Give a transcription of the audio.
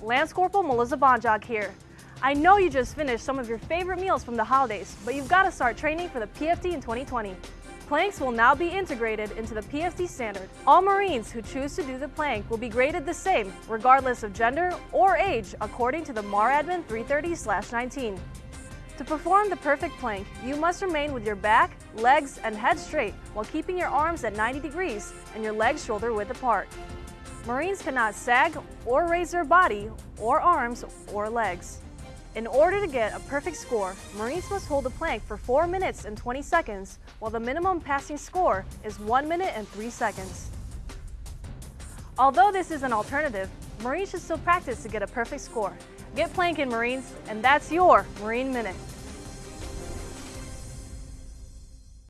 Lance Corporal Melissa Bonjock here. I know you just finished some of your favorite meals from the holidays, but you've got to start training for the PFT in 2020. Planks will now be integrated into the PFT standard. All Marines who choose to do the plank will be graded the same, regardless of gender or age, according to the MARADMIN 330-19. To perform the perfect plank, you must remain with your back, legs, and head straight while keeping your arms at 90 degrees and your legs shoulder width apart. Marines cannot sag or raise their body or arms or legs. In order to get a perfect score, Marines must hold the plank for 4 minutes and 20 seconds, while the minimum passing score is 1 minute and 3 seconds. Although this is an alternative, Marines should still practice to get a perfect score. Get planking, Marines, and that's your Marine Minute.